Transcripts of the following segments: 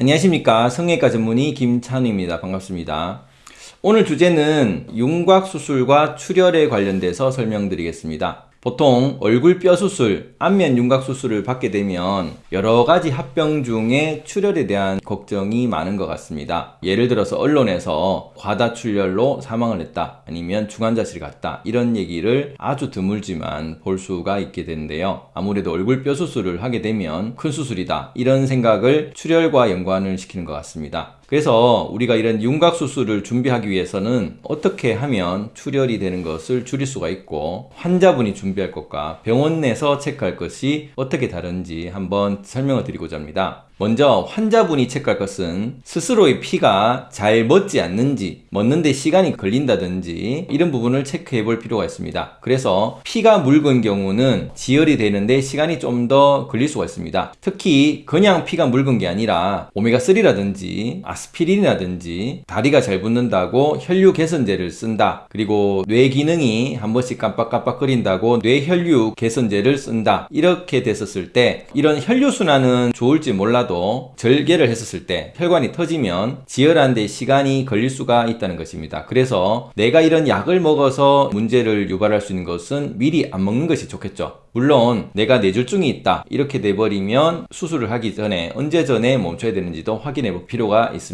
안녕하십니까. 성형외과 전문의 김찬우입니다. 반갑습니다. 오늘 주제는 윤곽수술과 출혈에 관련돼서 설명드리겠습니다 보통 얼굴 뼈 수술, 안면 윤곽 수술을 받게 되면 여러 가지 합병 중에 출혈에 대한 걱정이 많은 것 같습니다. 예를 들어서 언론에서 과다 출혈로 사망을 했다 아니면 중환자실 갔다 이런 얘기를 아주 드물지만 볼 수가 있게 되는데요. 아무래도 얼굴 뼈 수술을 하게 되면 큰 수술이다 이런 생각을 출혈과 연관을 시키는 것 같습니다. 그래서 우리가 이런 윤곽 수술을 준비하기 위해서는 어떻게 하면 출혈이 되는 것을 줄일 수가 있고 환자분이 준비할 것과 병원 내서 체크할 것이 어떻게 다른지 한번 설명을 드리고자 합니다. 먼저 환자분이 체크할 것은 스스로의 피가 잘 멎지 않는지 멎는데 시간이 걸린다든지 이런 부분을 체크해 볼 필요가 있습니다 그래서 피가 묽은 경우는 지혈이 되는데 시간이 좀 더 걸릴 수가 있습니다 특히 그냥 피가 묽은 게 아니라 오메가3라든지 아스피린이라든지 다리가 잘 붙는다고 혈류 개선제를 쓴다 그리고 뇌 기능이 한 번씩 깜빡깜빡 거린다고 뇌혈류 개선제를 쓴다 이렇게 됐었을 때 이런 혈류순환은 좋을지 몰라도 절개를 했었을 때 혈관이 터지면 지혈하는 데 시간이 걸릴 수가 있다는 것입니다. 그래서 내가 이런 약을 먹어서 문제를 유발할 수 있는 것은 미리 안 먹는 것이 좋겠죠. 물론 내가 뇌졸중이 있다 이렇게 돼버리면 수술을 하기 전에 언제 전에 멈춰야 되는지도 확인해 볼 필요가 있습니다.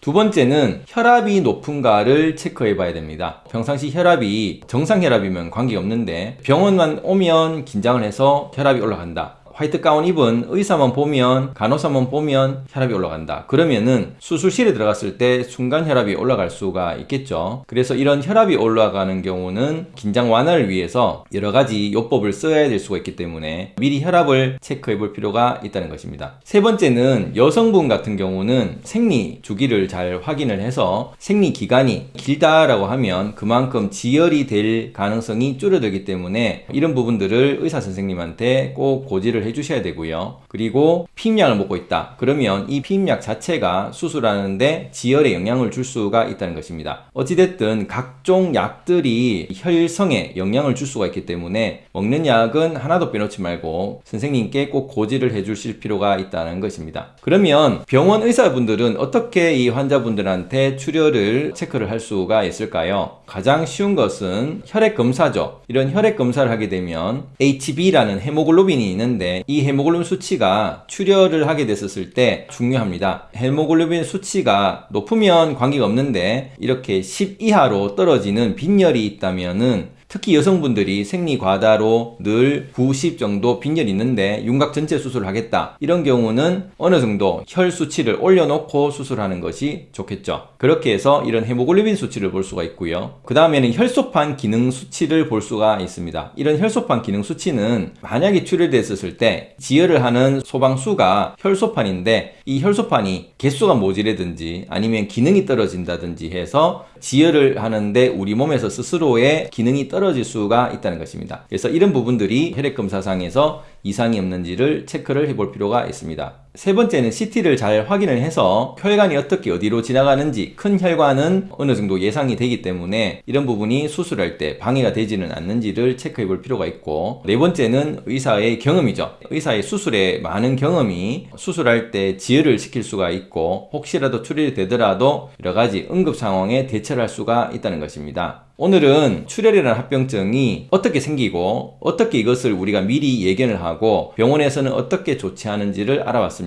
두 번째는 혈압이 높은가를 체크해 봐야 됩니다. 평상시 혈압이 정상 혈압이면 관계없는데 병원만 오면 긴장을 해서 혈압이 올라간다. 화이트 가운 입은 의사만 보면 간호사만 보면 혈압이 올라간다. 그러면은 수술실에 들어갔을 때 순간 혈압이 올라갈 수가 있겠죠. 그래서 이런 혈압이 올라가는 경우는 긴장 완화를 위해서 여러 가지 요법을 써야 될 수가 있기 때문에 미리 혈압을 체크해 볼 필요가 있다는 것입니다. 세 번째는 여성분 같은 경우는 생리 주기를 잘 확인을 해서 생리 기간이 길다라고 하면 그만큼 지혈이 될 가능성이 줄어들기 때문에 이런 부분들을 의사 선생님한테 꼭 고지를 해 해주셔야 되고요. 그리고 피임약을 먹고 있다. 그러면 이 피임약 자체가 수술하는데 지혈에 영향을 줄 수가 있다는 것입니다. 어찌됐든 각종 약들이 혈성에 영향을 줄 수가 있기 때문에 먹는 약은 하나도 빼놓지 말고 선생님께 꼭 고지를 해주실 필요가 있다는 것입니다. 그러면 병원 의사분들은 어떻게 이 환자분들한테 출혈을 체크를 할 수가 있을까요? 가장 쉬운 것은 혈액 검사죠. 이런 혈액 검사를 하게 되면 HB라는 헤모글로빈이 있는데 이 헤모글로빈 수치가 출혈을 하게 됐었을 때 중요합니다. 헤모글로빈 수치가 높으면 관계가 없는데 이렇게 10 이하로 떨어지는 빈혈이 있다면은 특히 여성분들이 생리 과다로 늘 90 정도 빈혈이 있는데 윤곽 전체 수술을 하겠다. 이런 경우는 어느 정도 혈 수치를 올려놓고 수술하는 것이 좋겠죠. 그렇게 해서 이런 헤모글로빈 수치를 볼 수가 있고요. 그 다음에는 혈소판 기능 수치를 볼 수가 있습니다. 이런 혈소판 기능 수치는 만약에 출혈됐었을 때 지혈을 하는 소방수가 혈소판인데 이 혈소판이 개수가 모자라든지 아니면 기능이 떨어진다든지 해서 지혈을 하는데 우리 몸에서 스스로의 기능이 떨어 질 수가 있다는 것입니다. 그래서 이런 부분들이 혈액검사상에서 이상이 없는지를 체크를 해볼 필요가 있습니다. 세 번째는 CT를 잘 확인을 해서 혈관이 어떻게 어디로 지나가는지 큰 혈관은 어느 정도 예상이 되기 때문에 이런 부분이 수술할 때 방해가 되지는 않는지를 체크해 볼 필요가 있고 네 번째는 의사의 경험이죠. 의사의 수술에 많은 경험이 수술할 때 지혈을 시킬 수가 있고 혹시라도 출혈이 되더라도 여러 가지 응급 상황에 대처를 할 수가 있다는 것입니다. 오늘은 출혈이라는 합병증이 어떻게 생기고 어떻게 이것을 우리가 미리 예견을 하고 병원에서는 어떻게 조치하는지를 알아봤습니다.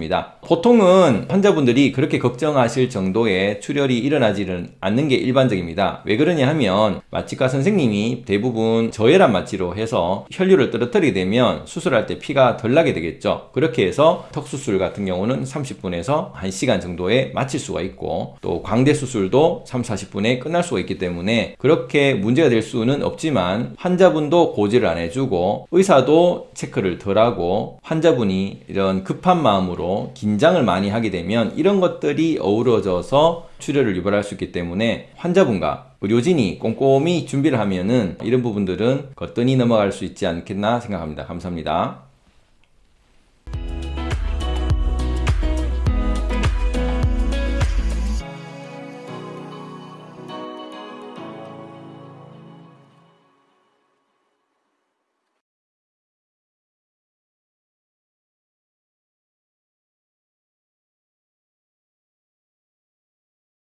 보통은 환자분들이 그렇게 걱정하실 정도의 출혈이 일어나지는 않는 게 일반적입니다. 왜 그러냐 하면 마취과 선생님이 대부분 저혈압 마취로 해서 혈류를 떨어뜨리게 되면 수술할 때 피가 덜 나게 되겠죠. 그렇게 해서 턱수술 같은 경우는 30분에서 1시간 정도에 마칠 수가 있고 또 광대 수술도 3, 40분에 끝날 수가 있기 때문에 그렇게 문제가 될 수는 없지만 환자분도 고지를 안 해주고 의사도 체크를 덜 하고 환자분이 이런 급한 마음으 로 긴장을 많이 하게 되면 이런 것들이 어우러져서 출혈을 유발할 수 있기 때문에 환자분과 의료진이 꼼꼼히 준비를 하면은 이런 부분들은 거뜬히 넘어갈 수 있지 않겠나 생각합니다. 감사합니다.